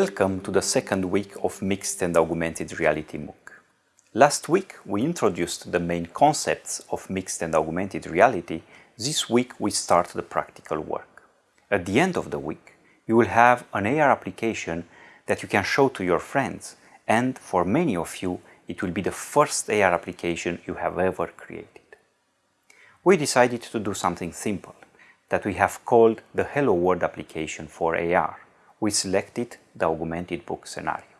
Welcome to the second week of Mixed and Augmented Reality MOOC. Last week we introduced the main concepts of mixed and augmented reality. This week we start the practical work. At the end of the week you will have an AR application that you can show to your friends and for many of you it will be the first AR application you have ever created. We decided to do something simple that we have called the Hello World application for AR we selected the augmented book scenario.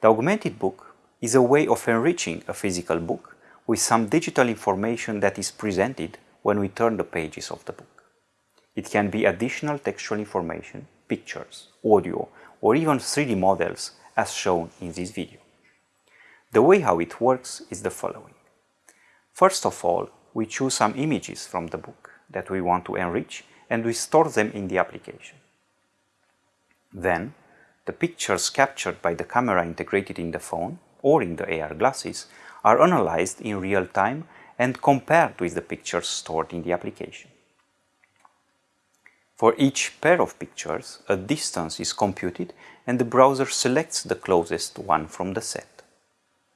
The augmented book is a way of enriching a physical book with some digital information that is presented when we turn the pages of the book. It can be additional textual information, pictures, audio, or even 3D models as shown in this video. The way how it works is the following. First of all, we choose some images from the book that we want to enrich and we store them in the application. Then, the pictures captured by the camera integrated in the phone or in the AR glasses are analyzed in real time and compared with the pictures stored in the application. For each pair of pictures, a distance is computed and the browser selects the closest one from the set.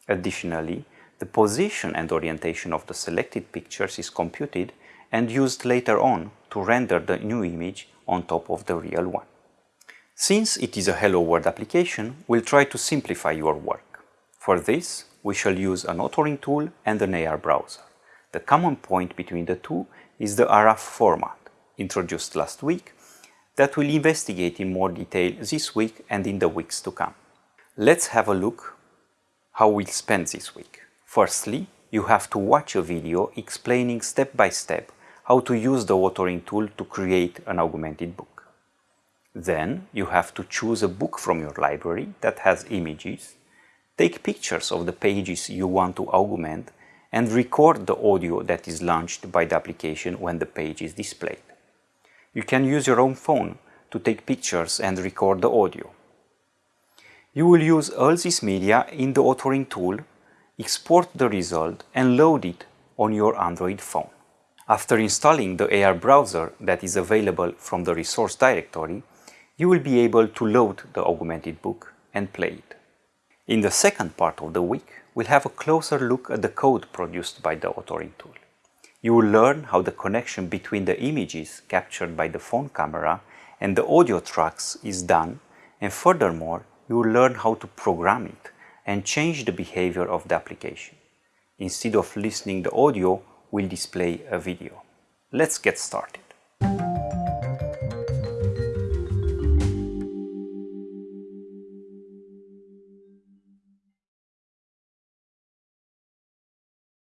Additionally, the position and orientation of the selected pictures is computed and used later on to render the new image on top of the real one. Since it is a Hello World application, we'll try to simplify your work. For this, we shall use an authoring tool and an AR browser. The common point between the two is the ARAF format, introduced last week, that we'll investigate in more detail this week and in the weeks to come. Let's have a look how we'll spend this week. Firstly, you have to watch a video explaining step by step how to use the authoring tool to create an augmented book. Then you have to choose a book from your library that has images, take pictures of the pages you want to augment and record the audio that is launched by the application when the page is displayed. You can use your own phone to take pictures and record the audio. You will use all this media in the authoring tool, export the result and load it on your Android phone. After installing the AR browser that is available from the resource directory, you will be able to load the augmented book and play it. In the second part of the week, we'll have a closer look at the code produced by the authoring tool. You will learn how the connection between the images captured by the phone camera and the audio tracks is done and furthermore, you will learn how to program it and change the behavior of the application. Instead of listening the audio, we'll display a video. Let's get started.